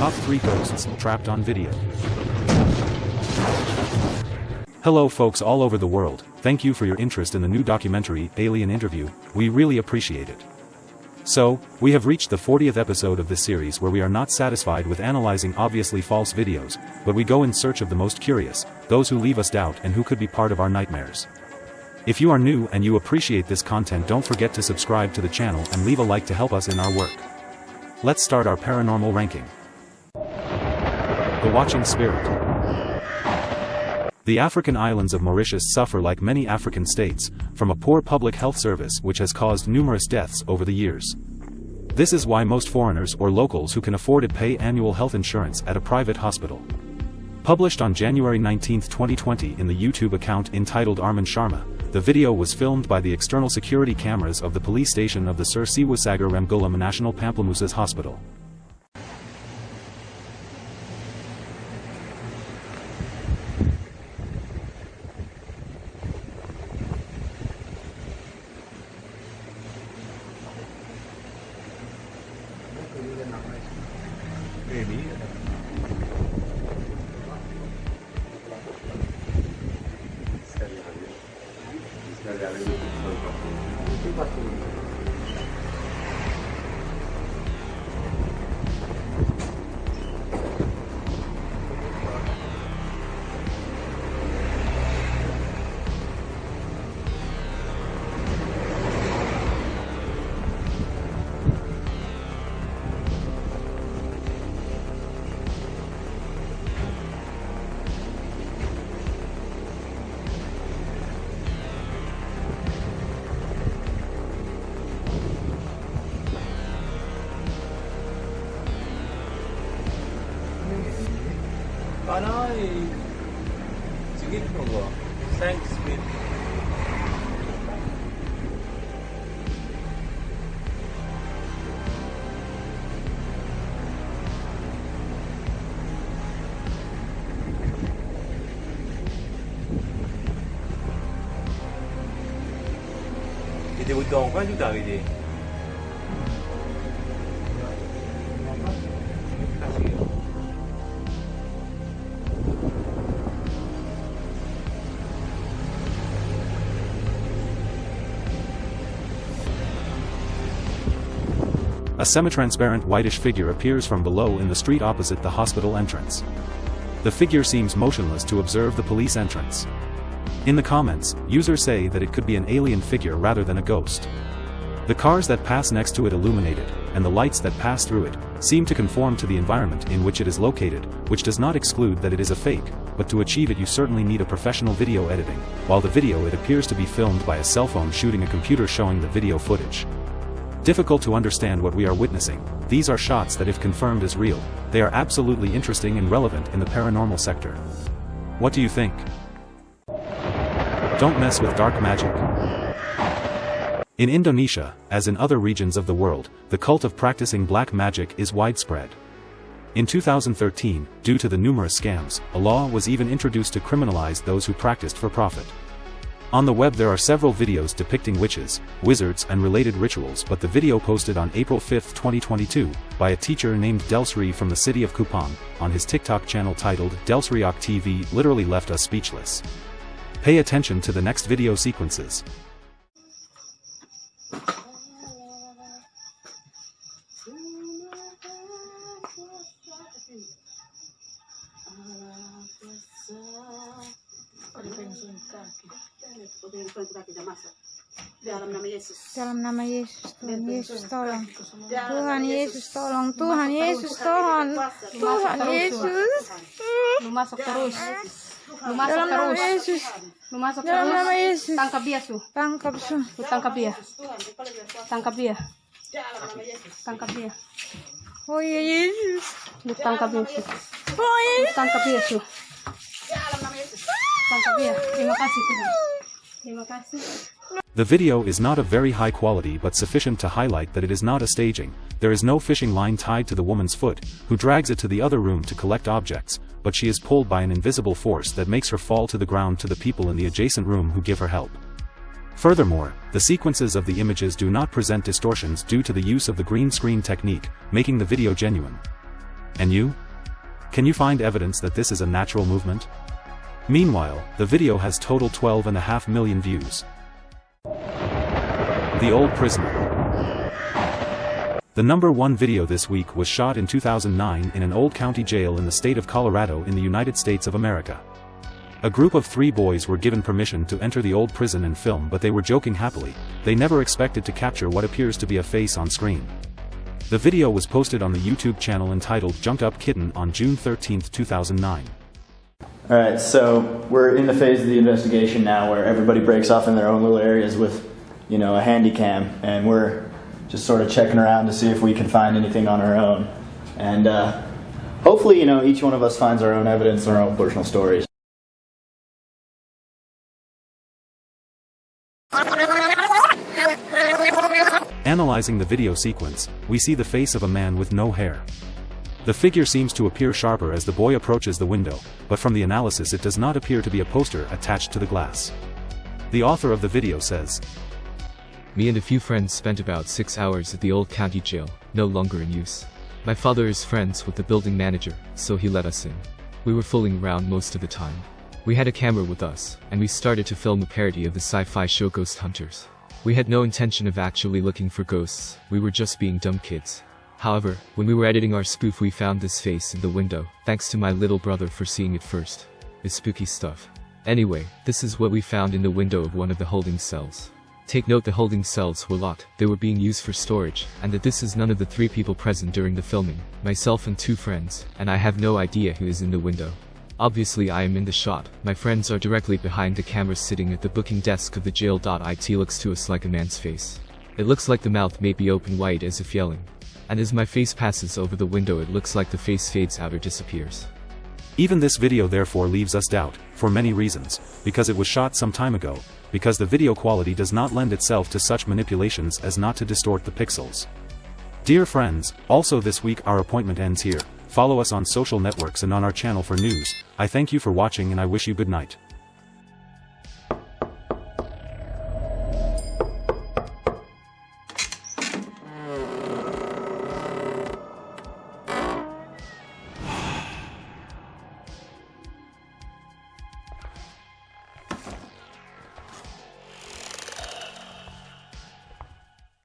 Top 3 Ghosts Trapped on Video. Hello folks all over the world, thank you for your interest in the new documentary, Alien Interview, we really appreciate it. So, we have reached the 40th episode of this series where we are not satisfied with analyzing obviously false videos, but we go in search of the most curious, those who leave us doubt and who could be part of our nightmares. If you are new and you appreciate this content don't forget to subscribe to the channel and leave a like to help us in our work. Let's start our paranormal ranking. The Watching Spirit The African islands of Mauritius suffer like many African states, from a poor public health service which has caused numerous deaths over the years. This is why most foreigners or locals who can afford it pay annual health insurance at a private hospital. Published on January 19, 2020 in the YouTube account entitled Arman Sharma, the video was filmed by the external security cameras of the police station of the Sir Seewoosagur National Pamplemousses Hospital. Maybe. Gracias. Paano eh? Sige po? Thanks, babe. Jadi butuh orang juga hari dia. A semi-transparent whitish figure appears from below in the street opposite the hospital entrance. The figure seems motionless to observe the police entrance. In the comments, users say that it could be an alien figure rather than a ghost. The cars that pass next to it illuminated, and the lights that pass through it, seem to conform to the environment in which it is located, which does not exclude that it is a fake, but to achieve it you certainly need a professional video editing, while the video it appears to be filmed by a cell phone shooting a computer showing the video footage. Difficult to understand what we are witnessing, these are shots that if confirmed as real, they are absolutely interesting and relevant in the paranormal sector. What do you think? Don't mess with dark magic. In Indonesia, as in other regions of the world, the cult of practicing black magic is widespread. In 2013, due to the numerous scams, a law was even introduced to criminalize those who practiced for profit. On the web there are several videos depicting witches, wizards and related rituals but the video posted on April 5, 2022, by a teacher named Delsri from the city of Kupang, on his TikTok channel titled Delsriok TV literally left us speechless. Pay attention to the next video sequences. Dalam nama Yesus. Dalam nama Yesus, Tuhan Yesus tolong. Tuhan Yesus tolong. Tuhan Yesus tolong. Tuhan Yesus. Lu masuk terus. Lu masuk Dalam nama terus. Yesus. Lu masuk Dalam terus. nama Yesus. Tangkap dia, Su. Tangkap su. Lu tangkap dia. Tangkap dia. Tangkap dia. Oh ya Yesus. Lu tangkap Su. Oh Lu Yesus. Su. Tangkap dia. The video is not of very high quality but sufficient to highlight that it is not a staging, there is no fishing line tied to the woman's foot, who drags it to the other room to collect objects, but she is pulled by an invisible force that makes her fall to the ground to the people in the adjacent room who give her help. Furthermore, the sequences of the images do not present distortions due to the use of the green screen technique, making the video genuine. And you? Can you find evidence that this is a natural movement? Meanwhile, the video has total 12.5 million views. The Old Prisoner The number one video this week was shot in 2009 in an old county jail in the state of Colorado in the United States of America. A group of three boys were given permission to enter the old prison and film but they were joking happily, they never expected to capture what appears to be a face on screen. The video was posted on the YouTube channel entitled Junked Up Kitten on June 13, 2009. All right, so we're in the phase of the investigation now where everybody breaks off in their own little areas with, you know, a handy cam, and we're just sort of checking around to see if we can find anything on our own. And uh, hopefully, you know, each one of us finds our own evidence, and our own personal stories. Analyzing the video sequence, we see the face of a man with no hair. The figure seems to appear sharper as the boy approaches the window, but from the analysis it does not appear to be a poster attached to the glass. The author of the video says, Me and a few friends spent about six hours at the old county jail, no longer in use. My father is friends with the building manager, so he let us in. We were fooling around most of the time. We had a camera with us, and we started to film a parody of the sci-fi show Ghost Hunters. We had no intention of actually looking for ghosts, we were just being dumb kids. However, when we were editing our spoof we found this face in the window, thanks to my little brother for seeing it first. It's spooky stuff. Anyway, this is what we found in the window of one of the holding cells. Take note the holding cells were locked, they were being used for storage, and that this is none of the three people present during the filming, myself and two friends, and I have no idea who is in the window. Obviously I am in the shot, my friends are directly behind the camera sitting at the booking desk of the jail. It looks to us like a man's face. It looks like the mouth may be open wide as if yelling. And as my face passes over the window it looks like the face fades out or disappears. Even this video therefore leaves us doubt, for many reasons, because it was shot some time ago, because the video quality does not lend itself to such manipulations as not to distort the pixels. Dear friends, also this week our appointment ends here. Follow us on social networks and on our channel for news. I thank you for watching and I wish you good night.